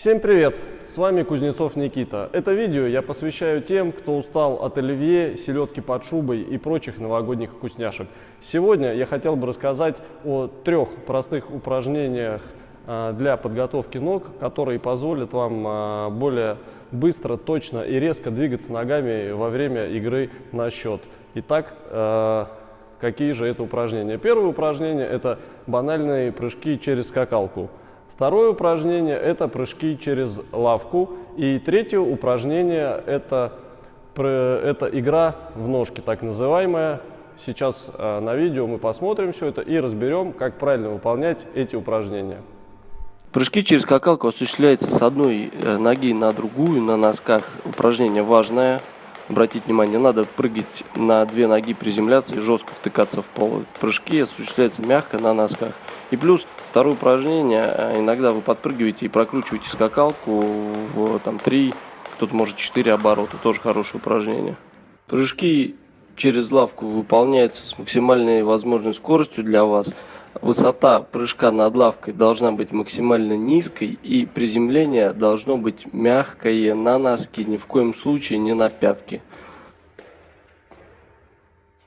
Всем привет! С вами Кузнецов Никита. Это видео я посвящаю тем, кто устал от оливье, селедки под шубой и прочих новогодних вкусняшек. Сегодня я хотел бы рассказать о трех простых упражнениях а, для подготовки ног, которые позволят вам а, более быстро, точно и резко двигаться ногами во время игры на счет. Итак, а, какие же это упражнения? Первое упражнение – это банальные прыжки через скакалку. Второе упражнение – это прыжки через лавку. И третье упражнение – это, это игра в ножки, так называемая. Сейчас э, на видео мы посмотрим все это и разберем, как правильно выполнять эти упражнения. Прыжки через скакалку осуществляются с одной э, ноги на другую на носках. Упражнение важное обратить внимание, надо прыгать на две ноги, приземляться и жестко втыкаться в пол. Прыжки осуществляются мягко на носках. И плюс второе упражнение, э, иногда вы подпрыгиваете и прокручиваете скакалку в там, 3, кто-то может 4 оборота, тоже хорошее упражнение. Прыжки через лавку выполняются с максимальной возможной скоростью для вас. Высота прыжка над лавкой должна быть максимально низкой и приземление должно быть мягкое на носки, ни в коем случае не на пятки.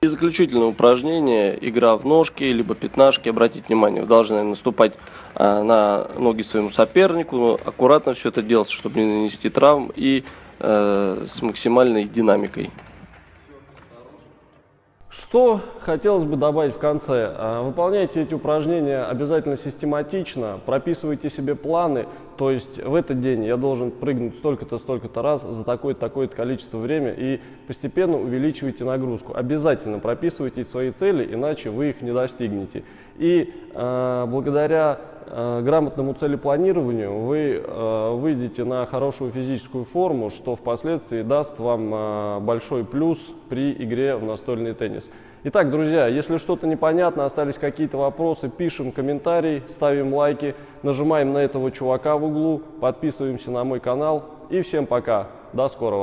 И заключительное упражнение, игра в ножки, либо пятнашки, обратите внимание, вы должны наступать а, на ноги своему сопернику, но аккуратно все это делать, чтобы не нанести травм и э, с максимальной динамикой. Что хотелось бы добавить в конце? А, выполняйте эти упражнения обязательно систематично, прописывайте себе планы, то есть в этот день я должен прыгнуть столько-то, столько-то раз за такое-то, такое-то количество времени и постепенно увеличивайте нагрузку. Обязательно прописывайте свои цели, иначе вы их не достигнете. И э, благодаря Э, грамотному целепланированию вы э, выйдете на хорошую физическую форму, что впоследствии даст вам э, большой плюс при игре в настольный теннис. Итак, друзья, если что-то непонятно, остались какие-то вопросы, пишем комментарий, ставим лайки, нажимаем на этого чувака в углу, подписываемся на мой канал и всем пока, до скорого!